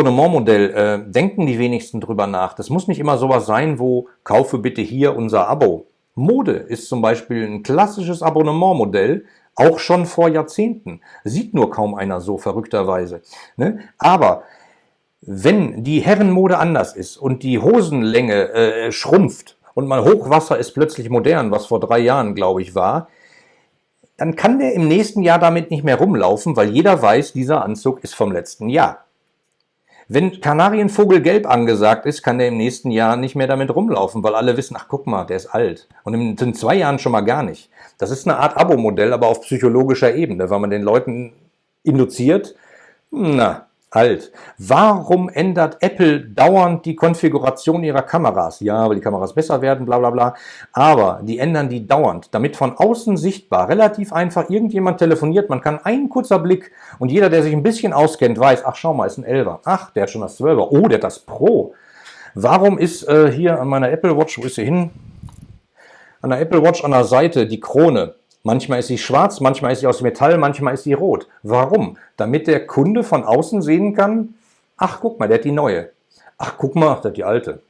Abonnementmodell äh, denken die wenigsten drüber nach. Das muss nicht immer sowas sein, wo kaufe bitte hier unser Abo. Mode ist zum Beispiel ein klassisches Abonnementmodell, auch schon vor Jahrzehnten. Sieht nur kaum einer so verrückterweise. Ne? Aber wenn die Herrenmode anders ist und die Hosenlänge äh, schrumpft und mal Hochwasser ist plötzlich modern, was vor drei Jahren, glaube ich, war, dann kann der im nächsten Jahr damit nicht mehr rumlaufen, weil jeder weiß, dieser Anzug ist vom letzten Jahr. Wenn Kanarienvogelgelb angesagt ist, kann der im nächsten Jahr nicht mehr damit rumlaufen, weil alle wissen, ach guck mal, der ist alt. Und in zwei Jahren schon mal gar nicht. Das ist eine Art Abo-Modell, aber auf psychologischer Ebene, weil man den Leuten induziert, na, alt. Warum ändert Apple dauernd die Konfiguration ihrer Kameras? Ja, weil die Kameras besser werden, bla bla bla. Aber die ändern die dauernd, damit von außen sichtbar, relativ einfach, irgendjemand telefoniert, man kann ein kurzer Blick und jeder, der sich ein bisschen auskennt, weiß, ach schau mal, ist ein 11er. Ach, der hat schon das 12er. Oh, der hat das Pro. Warum ist äh, hier an meiner Apple Watch, wo ist sie hin? An der Apple Watch an der Seite die Krone Manchmal ist sie schwarz, manchmal ist sie aus Metall, manchmal ist sie rot. Warum? Damit der Kunde von außen sehen kann, ach guck mal, der hat die neue. Ach guck mal, der hat die alte.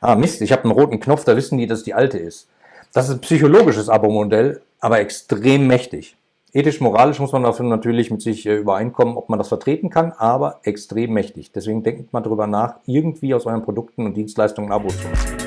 Ah Mist, ich habe einen roten Knopf, da wissen die, dass die alte ist. Das ist ein psychologisches Abo-Modell, aber extrem mächtig. Ethisch-moralisch muss man dafür natürlich mit sich äh, übereinkommen, ob man das vertreten kann, aber extrem mächtig. Deswegen denkt mal drüber nach, irgendwie aus euren Produkten und Dienstleistungen ein Abo zu machen.